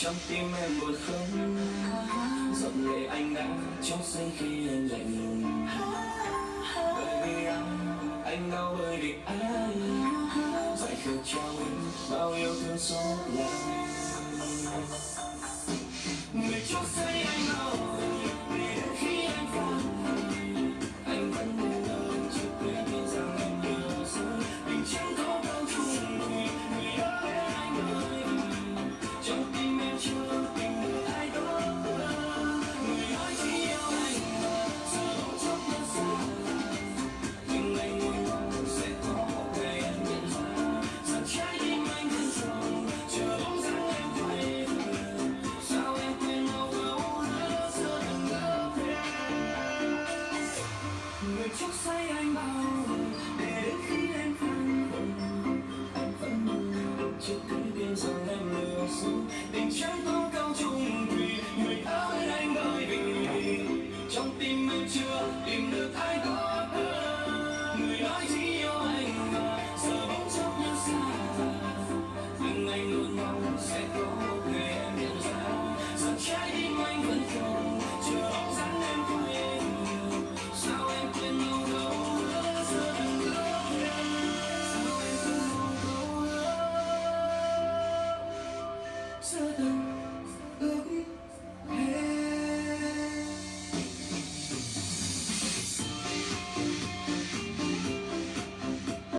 trong tim em buồn không? Giọt lệ anh đã trong xanh khi anh lạnh lùng bởi vì anh anh đau bởi vì ai phải khờ cho em bao yêu thương xót lại So the